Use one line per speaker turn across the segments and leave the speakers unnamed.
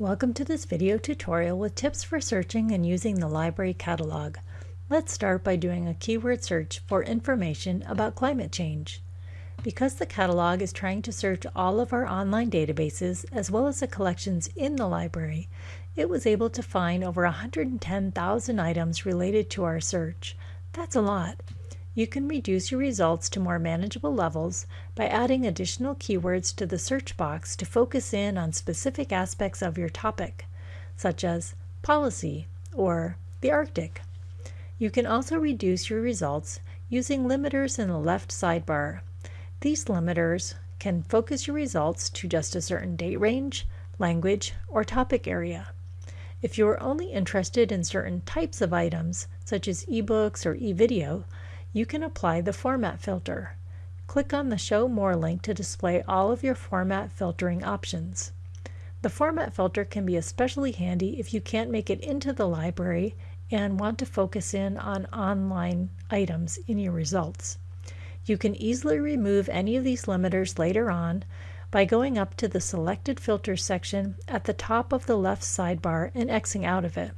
Welcome to this video tutorial with tips for searching and using the library catalog. Let's start by doing a keyword search for information about climate change. Because the catalog is trying to search all of our online databases as well as the collections in the library, it was able to find over 110,000 items related to our search. That's a lot. You can reduce your results to more manageable levels by adding additional keywords to the search box to focus in on specific aspects of your topic, such as policy or the Arctic. You can also reduce your results using limiters in the left sidebar. These limiters can focus your results to just a certain date range, language, or topic area. If you are only interested in certain types of items, such as ebooks or e-video, you can apply the Format filter. Click on the Show More link to display all of your format filtering options. The Format filter can be especially handy if you can't make it into the library and want to focus in on online items in your results. You can easily remove any of these limiters later on by going up to the Selected Filters section at the top of the left sidebar and Xing out of it.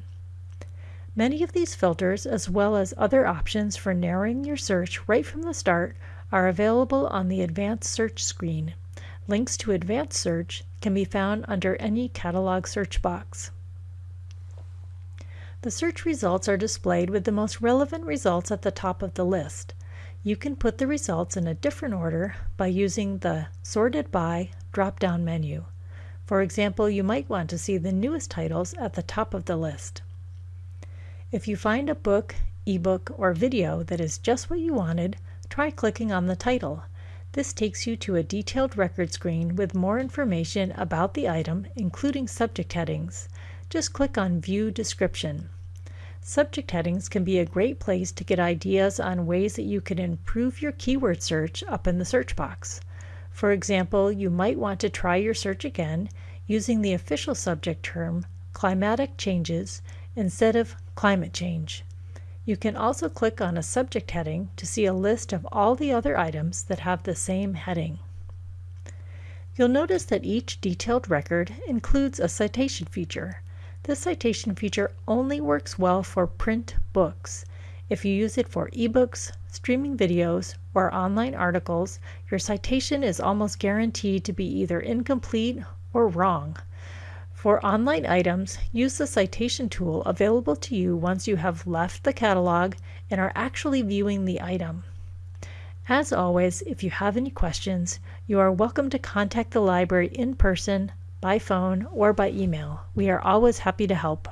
Many of these filters, as well as other options for narrowing your search right from the start, are available on the Advanced Search screen. Links to Advanced Search can be found under any catalog search box. The search results are displayed with the most relevant results at the top of the list. You can put the results in a different order by using the Sorted By drop-down menu. For example, you might want to see the newest titles at the top of the list. If you find a book, ebook, or video that is just what you wanted, try clicking on the title. This takes you to a detailed record screen with more information about the item, including subject headings. Just click on View Description. Subject headings can be a great place to get ideas on ways that you can improve your keyword search up in the search box. For example, you might want to try your search again using the official subject term, climatic changes, instead of climate change. You can also click on a subject heading to see a list of all the other items that have the same heading. You'll notice that each detailed record includes a citation feature. This citation feature only works well for print books. If you use it for ebooks, streaming videos, or online articles, your citation is almost guaranteed to be either incomplete or wrong. For online items, use the citation tool available to you once you have left the catalog and are actually viewing the item. As always, if you have any questions, you are welcome to contact the library in person, by phone, or by email. We are always happy to help.